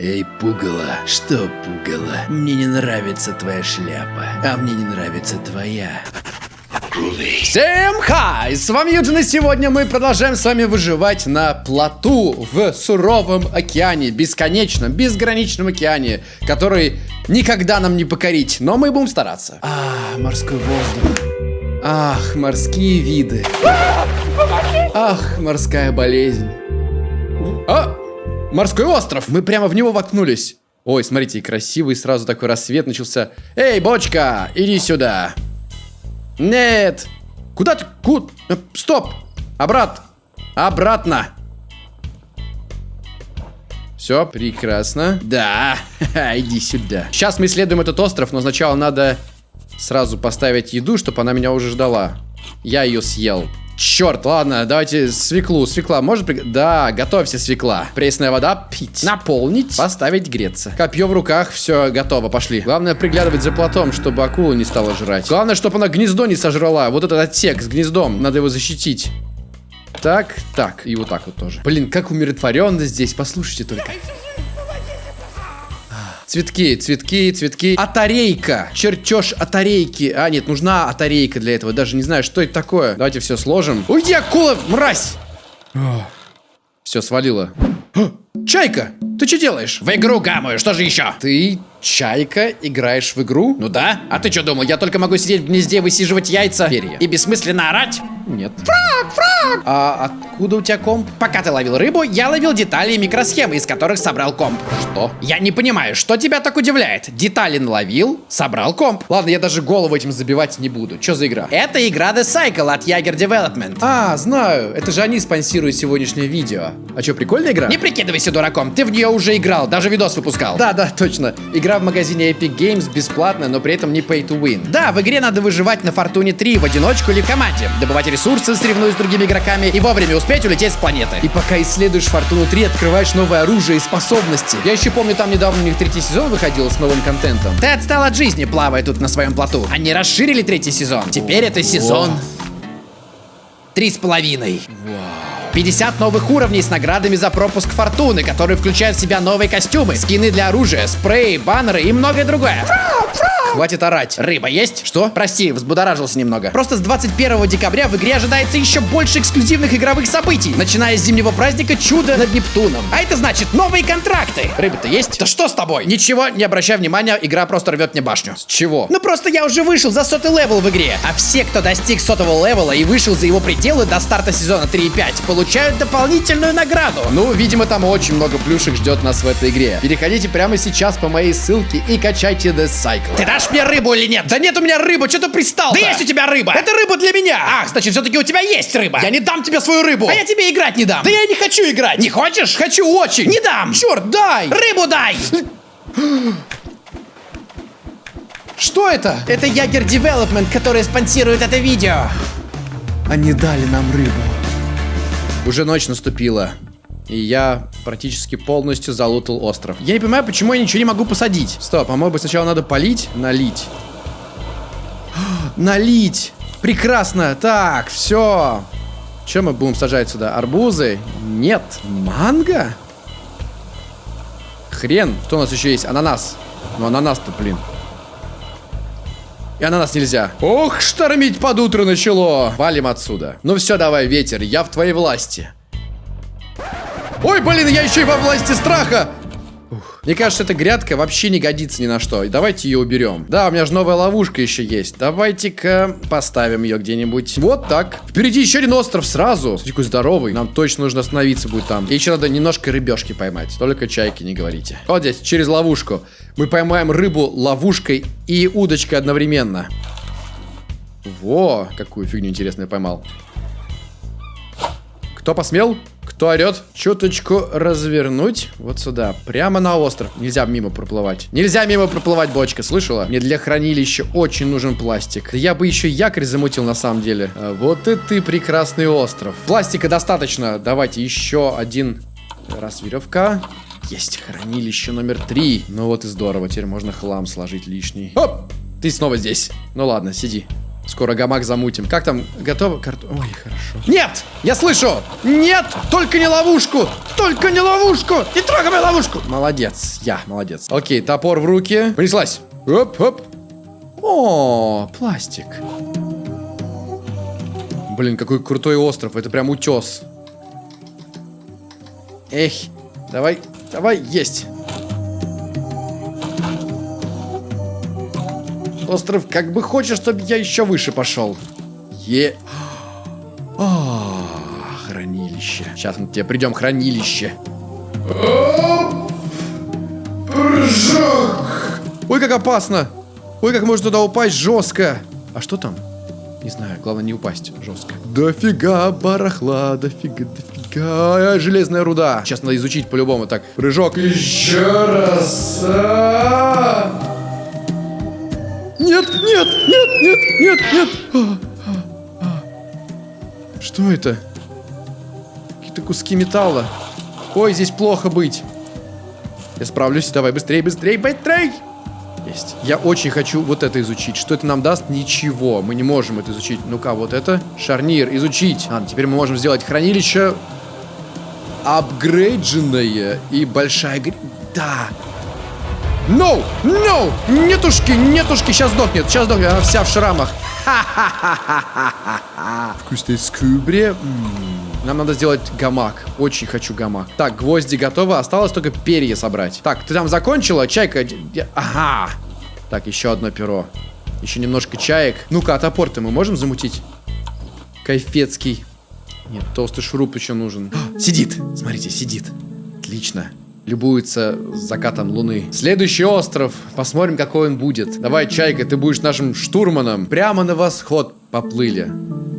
Эй, пугало, что пугало? Мне не нравится твоя шляпа, а мне не нравится твоя. Всем хай! С вами Юджин, и сегодня мы продолжаем с вами выживать на плоту в суровом океане, бесконечном, безграничном океане, который никогда нам не покорить, но мы будем стараться. А, морской воздух. Ах, морские виды. Ах, морская болезнь. А, морской остров! Мы прямо в него воткнулись. Ой, смотрите, красивый сразу такой рассвет начался. Эй, бочка, иди сюда. Нет. Куда ты? Куда? Стоп. Обрат. Обратно. Все, прекрасно. Да, иди сюда. Сейчас мы исследуем этот остров, но сначала надо сразу поставить еду, чтобы она меня уже ждала. Я ее съел. Черт, ладно, давайте свеклу. Свекла может при... Да, готовься, свекла. Пресная вода, пить. Наполнить, поставить греться. Копье в руках, все, готово, пошли. Главное приглядывать за платом, чтобы акула не стала жрать. Главное, чтобы она гнездо не сожрала. Вот этот отсек с гнездом, надо его защитить. Так, так, и вот так вот тоже. Блин, как умиротворенно здесь, послушайте только. Цветки, цветки, цветки. Атарейка. Чертеж атарейки. А, нет, нужна атарейка для этого. Даже не знаю, что это такое. Давайте все сложим. Уйди, акула, мразь! Все, свалила. Чайка, ты что делаешь? В игру гамаю, что же еще? Ты, Чайка, играешь в игру? Ну да. А ты что думал, я только могу сидеть в гнезде, высиживать яйца? Перья. И бессмысленно орать? Нет. Фраг, фраг! А откуда у тебя комп? Пока ты ловил рыбу, я ловил детали и микросхемы, из которых собрал комп. Что? Я не понимаю, что тебя так удивляет? Детали наловил, собрал комп. Ладно, я даже голову этим забивать не буду. Что за игра? Это игра The Cycle от Jaeger Development. А, знаю. Это же они спонсируют сегодняшнее видео. А что, прикольная игра? Не прикидывайся дураком, ты в нее уже играл, даже видос выпускал. Да, да, точно. Игра в магазине Epic Games бесплатная, но при этом не pay to win. Да, в игре надо выживать на Фортуне 3 в одиночку или в команде, добывать ресурсы, соревнуясь с другими игроками и вовремя успеть улететь с планеты. И пока исследуешь Фортуну 3, открываешь новое оружие и способности. Я еще помню, там недавно у них третий сезон выходил с новым контентом. Ты отстал от жизни, плавая тут на своем плоту. Они расширили третий сезон. Теперь это сезон... Три с половиной. 50 новых уровней с наградами за пропуск фортуны, которые включают в себя новые костюмы, скины для оружия, спреи, баннеры и многое другое. Хватит орать. Рыба есть? Что? Прости, взбудоражился немного. Просто с 21 декабря в игре ожидается еще больше эксклюзивных игровых событий, начиная с зимнего праздника Чудо над Нептуном. А это значит новые контракты. Рыба-то есть? Да что с тобой? Ничего, не обращай внимания, игра просто рвет мне башню. С чего? Ну просто я уже вышел за сотый level в игре, а все, кто достиг сотого левела и вышел за его пределы до старта сезона 3 и 5, получают дополнительную награду. Ну, видимо, там очень много плюшек ждет нас в этой игре. Переходите прямо сейчас по моей ссылке и качайте The Cycle. Ты дашь мне рыбу или нет? Да нет у меня рыбы, что ты пристал Да есть у тебя рыба! Это рыба для меня! Ах, значит, все-таки у тебя есть рыба! Я не дам тебе свою рыбу! А я тебе играть не дам! Да я не хочу играть! Не хочешь? Хочу очень! Не дам! Черт, дай! Рыбу дай! Что это? Это Ягер Development, который спонсирует это видео. Они дали нам рыбу. Уже ночь наступила. И я практически полностью залутал остров. Я не понимаю, почему я ничего не могу посадить. Стоп, а может быть сначала надо полить? Налить. Налить! Прекрасно! Так, все. Что мы будем сажать сюда? Арбузы? Нет. Манго? Хрен. Что у нас еще есть? Ананас. Ну, ананас-то, блин. И ананас нельзя. Ох, штормить под утро начало. Валим отсюда. Ну все, давай, ветер, я в твоей власти. Ой, блин, я еще и во власти страха. Мне кажется, эта грядка вообще не годится ни на что. Давайте ее уберем. Да, у меня же новая ловушка еще есть. Давайте-ка поставим ее где-нибудь. Вот так. Впереди еще один остров сразу. Смотри, какой здоровый. Нам точно нужно остановиться будет там. И еще надо немножко рыбешки поймать. Только чайки не говорите. Вот здесь, через ловушку. Мы поймаем рыбу ловушкой и удочкой одновременно. Во, какую фигню интересную поймал. Кто посмел? Кто орет? Чуточку развернуть вот сюда. Прямо на остров. Нельзя мимо проплывать. Нельзя мимо проплывать, бочка, слышала? Мне для хранилища очень нужен пластик. Я бы еще якорь замутил на самом деле. А вот и ты прекрасный остров. Пластика достаточно. Давайте еще один раз веревка. Есть хранилище номер три. Ну вот и здорово. Теперь можно хлам сложить лишний. Оп! Ты снова здесь. Ну ладно, сиди. Скоро гамак замутим. Как там? Готово? Карт... Ой, хорошо. Нет! Я слышу! Нет! Только не ловушку! Только не ловушку! Не трогай мою ловушку! Молодец. Я, молодец. Окей, топор в руки. Понеслась. Оп, оп. О, пластик. Блин, какой крутой остров. Это прям утес. Эх, давай, давай, есть. Остров как бы хочет, чтобы я еще выше пошел. Е... А, хранилище. Сейчас мы к тебе придем, хранилище. Прыжок! Ой, как опасно! Ой, как можно туда упасть жестко! А что там? Не знаю, главное не упасть жестко. Дофига барахла, дофига, дофига. Железная руда. Сейчас надо изучить по-любому. Так, прыжок. Еще раз. А! Нет, нет, нет, нет, нет, нет. А, а, а. Что это? Какие-то куски металла. Ой, здесь плохо быть. Я справлюсь. Давай, быстрее, быстрее, быстрее. Есть. Я очень хочу вот это изучить. Что это нам даст? Ничего. Мы не можем это изучить. Ну-ка, вот это. Шарнир. Изучить. Ладно, теперь мы можем сделать хранилище апгрейдженное и большая... Да. No! No! Нетушки, нетушки, сейчас сдохнет, сейчас сдохнет, она вся в шрамах. Вкусной скубре. Нам надо сделать гамак. Очень хочу гамак. Так, гвозди готовы. Осталось только перья собрать. Так, ты там закончила? Чайка. Ага. Так, еще одно перо. Еще немножко чаек. Ну-ка, а топор-то мы можем замутить? Кайфецкий. Нет, толстый шуруп еще нужен. Сидит. Смотрите, сидит. Отлично любуется закатом луны. Следующий остров. Посмотрим, какой он будет. Давай, Чайка, ты будешь нашим штурманом. Прямо на восход поплыли.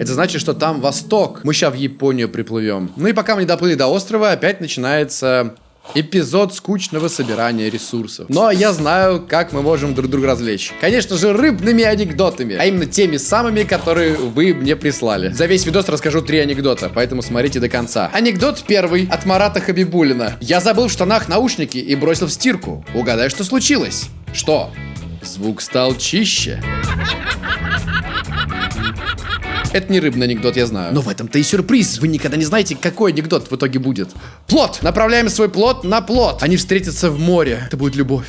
Это значит, что там восток. Мы сейчас в Японию приплывем. Ну и пока мы не доплыли до острова, опять начинается Эпизод скучного собирания ресурсов. Но я знаю, как мы можем друг друга развлечь. Конечно же, рыбными анекдотами. А именно теми самыми, которые вы мне прислали. За весь видос расскажу три анекдота, поэтому смотрите до конца. Анекдот первый от Марата Хабибулина. Я забыл в штанах наушники и бросил в стирку. Угадай, что случилось? Что? Звук стал чище. Это не рыбный анекдот, я знаю. Но в этом-то и сюрприз. Вы никогда не знаете, какой анекдот в итоге будет. Плод. Направляем свой плод на плод. Они встретятся в море. Это будет любовь.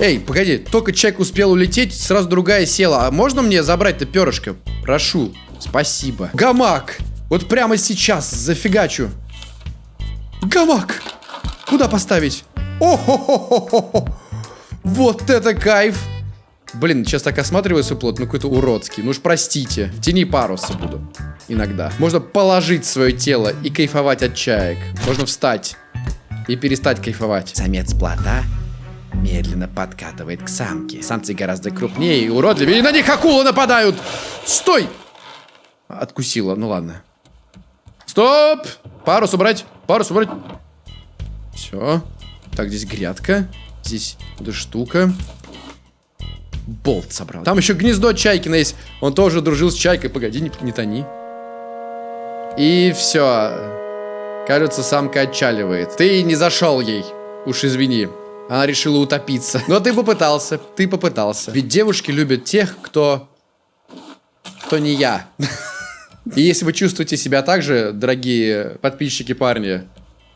Эй, погоди, только человек успел улететь, сразу другая села. А можно мне забрать-то перышко? Прошу. Спасибо. Гамак! Вот прямо сейчас зафигачу. Гамак! Куда поставить? О-хо-хо-хо-хо! Вот это кайф! Блин, сейчас так осматриваю свой плод, ну какой-то уродский. Ну уж простите, в тени паруса буду. Иногда. Можно положить свое тело и кайфовать от чаек. Можно встать и перестать кайфовать. Самец плота медленно подкатывает к самке. Самцы гораздо крупнее и уродливее, и на них акулы нападают! Стой! Откусила, ну ладно. Стоп! Парус убрать, парус убрать. Все. Так, здесь грядка. Здесь эта штука. Болт собрал. Там еще гнездо Чайкина есть. Он тоже дружил с Чайкой. Погоди, не, не тони. И все. Кажется, самка отчаливает. Ты не зашел ей. Уж извини. Она решила утопиться. Но ты попытался. Ты попытался. Ведь девушки любят тех, кто... Кто не я. И если вы чувствуете себя так же, дорогие подписчики парни,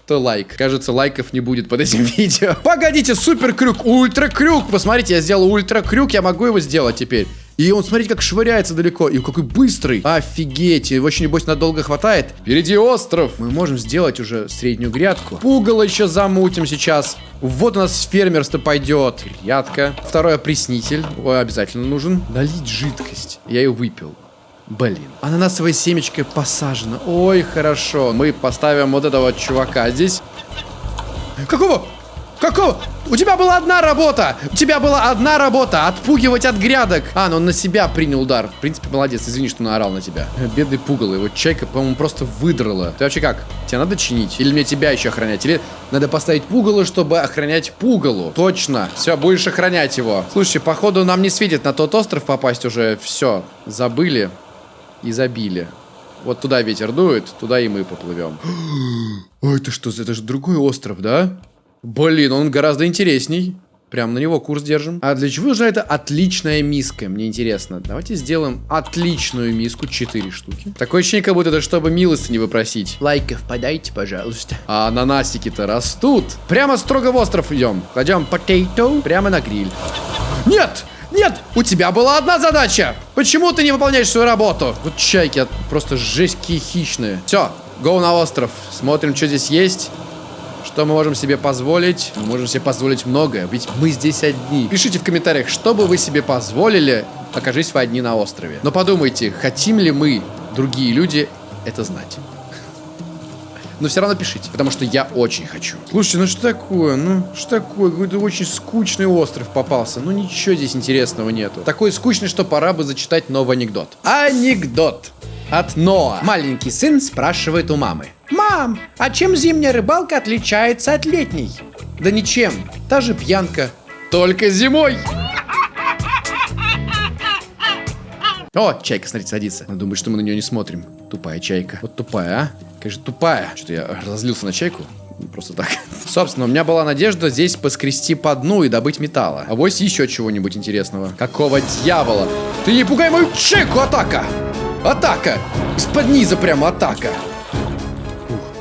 то лайк. Кажется, лайков не будет под этим видео. Погодите, супер крюк, ультра крюк. Посмотрите, я сделал ультра крюк, я могу его сделать теперь. И он, смотрите, как швыряется далеко. И какой быстрый. Офигеть. Его очень, небось, надолго хватает. Впереди остров. Мы можем сделать уже среднюю грядку. Пугало еще замутим сейчас. Вот у нас фермерство пойдет. Грядка. Второй опреснитель. Обязательно нужен. Налить жидкость. Я ее выпил. Блин. Ананасовая семечко посажена. Ой, хорошо. Мы поставим вот этого чувака здесь. Какого? Какого? У тебя была одна работа! У тебя была одна работа! Отпугивать от грядок! А, ну он на себя принял удар. В принципе, молодец. Извини, что наорал на тебя. Бедный пугало. Его чайка, по-моему, просто выдрала. Ты вообще как? Тебе надо чинить? Или мне тебя еще охранять? Или надо поставить пугало, чтобы охранять пугалу? Точно. Все, будешь охранять его. Слушай, походу нам не светит на тот остров попасть уже. Все, забыли и забили. Вот туда ветер дует, туда и мы поплывем. Ой, это что, это же другой остров, да? Блин, он гораздо интересней. Прям на него курс держим. А для чего нужна эта отличная миска? Мне интересно. Давайте сделаем отличную миску. 4 штуки. Такое ощущение, как будто это чтобы милости не выпросить. Лайков подайте, пожалуйста. А ананасики-то растут. Прямо строго в остров идем. Кладем potato прямо на гриль. Нет! Нет! У тебя была одна задача! Почему ты не выполняешь свою работу? Вот чайки просто жесть какие хищные. Все, go на остров. Смотрим, что здесь есть. Что мы можем себе позволить? Мы можем себе позволить многое, ведь мы здесь одни. Пишите в комментариях, что бы вы себе позволили, окажись вы одни на острове. Но подумайте, хотим ли мы, другие люди, это знать. Но все равно пишите, потому что я очень хочу. Слушайте, ну что такое? Ну, что такое? Какой-то очень скучный остров попался. Ну, ничего здесь интересного нету. Такой скучный, что пора бы зачитать новый анекдот. Анекдот от Ноа. Маленький сын спрашивает у мамы. Мам, а чем зимняя рыбалка отличается от летней? Да ничем. Та же пьянка. Только зимой. О, чайка, смотрите, садится. Она думает, что мы на нее не смотрим. Тупая чайка. Вот тупая, а? Конечно, тупая. Что-то я разозлился на чайку. Просто так. Собственно, у меня была надежда здесь поскрести по дну и добыть металла. А вось еще чего-нибудь интересного. Какого дьявола? Ты не пугай мою чайку, атака! Атака! Из-под низа прямо атака!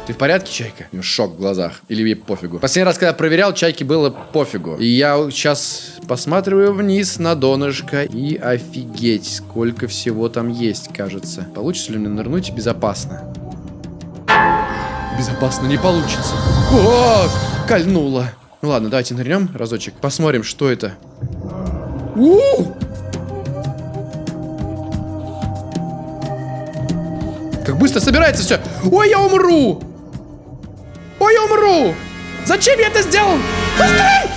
Ты в порядке, Чайка? У шок в глазах. Или ей пофигу. Последний раз, когда проверял, Чайке было пофигу. И я сейчас посматриваю вниз на донышко. И офигеть, сколько всего там есть, кажется. Получится ли мне нырнуть безопасно? Безопасно не получится. О, кольнуло. Ну ладно, давайте нырнем разочек. Посмотрим, что это. У! Как быстро собирается все. Ой, я умру! Ой, я умру! Зачем я это сделал? Быстрей!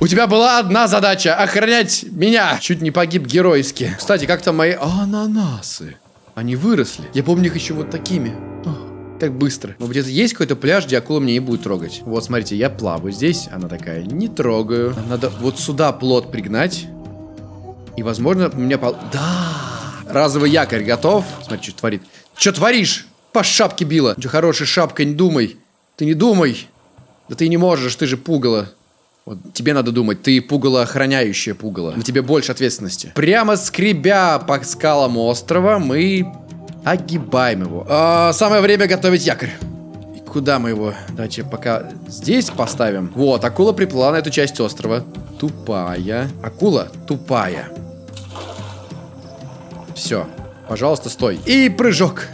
У тебя была одна задача — охранять меня. Чуть не погиб геройски. Кстати, как там мои ананасы? Они выросли. Я помню их еще вот такими. Так быстро. Но где-то есть какой-то пляж, где акула меня не будет трогать. Вот, смотрите, я плаваю здесь. Она такая, не трогаю. Надо вот сюда плот пригнать. И, возможно, у меня пол... Да! Разовый якорь готов. Смотри, что творит. Что творишь? По шапке била. Что хорошая шапка, не думай. Ты не думай. Да ты не можешь, ты же пугало. Вот тебе надо думать, ты пугало охраняющее пугало. На тебе больше ответственности. Прямо скребя по скалам острова, мы огибаем его. А, самое время готовить якорь. И куда мы его? Давайте пока здесь поставим. Вот, акула приплыла на эту часть острова. Тупая. Акула тупая. Все. Пожалуйста, стой. И прыжок.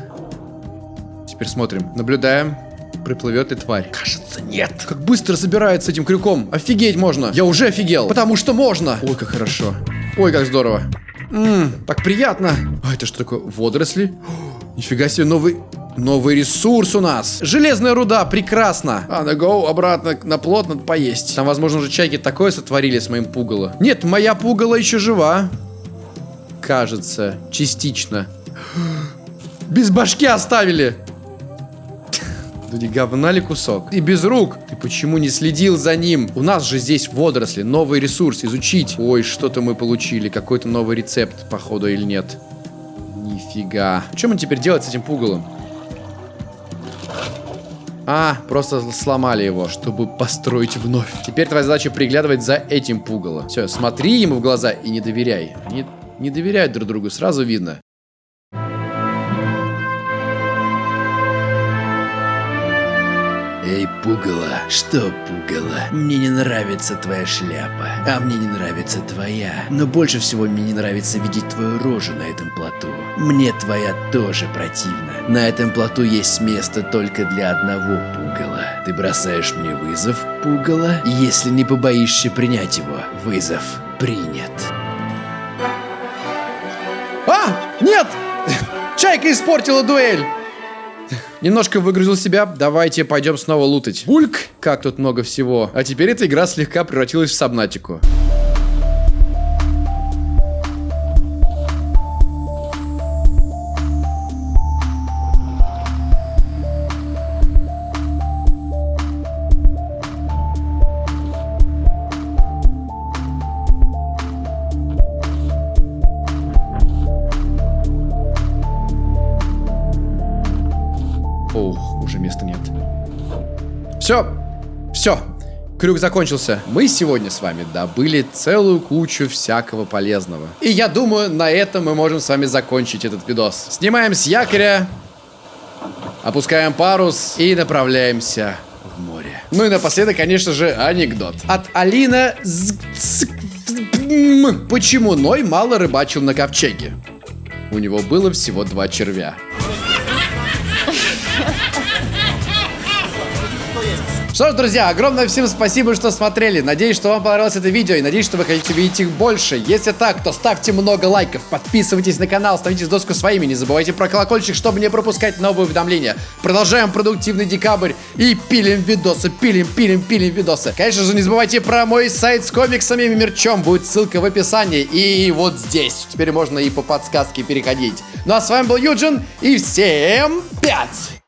Теперь смотрим. Наблюдаем. Приплывет ли тварь? Кажется, нет. Как быстро собирается этим крюком. Офигеть можно. Я уже офигел. Потому что можно. Ой, как хорошо. Ой, как здорово. Ммм, так приятно. А это что такое? Водоросли? О, нифига себе, новый... Новый ресурс у нас. Железная руда, прекрасно. А, на go, обратно на плот надо поесть. Там, возможно, уже чайки такое сотворили с моим пугало. Нет, моя пугало еще жива. Кажется, частично. Без башки оставили. Не говна ли кусок? И без рук. Ты почему не следил за ним? У нас же здесь водоросли, новый ресурс, изучить. Ой, что-то мы получили. Какой-то новый рецепт, походу, или нет. Нифига. Что мы теперь делать с этим пугалом? А, просто сломали его, чтобы построить вновь. Теперь твоя задача приглядывать за этим пугало. Все, смотри ему в глаза и не доверяй. Они не доверяют друг другу, сразу видно. Эй, пугало, что пугало? Мне не нравится твоя шляпа, а мне не нравится твоя. Но больше всего мне не нравится видеть твою рожу на этом плоту. Мне твоя тоже противна. На этом плоту есть место только для одного пугала. Ты бросаешь мне вызов, пугало, если не побоишься принять его. Вызов принят. А! Нет! Чайка испортила дуэль! Немножко выгрузил себя, давайте пойдем снова лутать. Бульк! Как тут много всего. А теперь эта игра слегка превратилась в сабнатику. Места нет. Все, все. Крюк закончился. Мы сегодня с вами добыли целую кучу всякого полезного. И я думаю, на этом мы можем с вами закончить этот видос. Снимаем с якоря, опускаем парус и направляемся в море. Ну и напоследок, конечно же, анекдот. От Алина. Почему Ной мало рыбачил на ковчеге? У него было всего два червя. Что ж, друзья, огромное всем спасибо, что смотрели. Надеюсь, что вам понравилось это видео и надеюсь, что вы хотите видеть их больше. Если так, то ставьте много лайков, подписывайтесь на канал, ставите доску своими, не забывайте про колокольчик, чтобы не пропускать новые уведомления. Продолжаем продуктивный декабрь и пилим видосы, пилим, пилим, пилим видосы. Конечно же, не забывайте про мой сайт с комиксами и мерчом, будет ссылка в описании и вот здесь. Теперь можно и по подсказке переходить. Ну а с вами был Юджин и всем пять!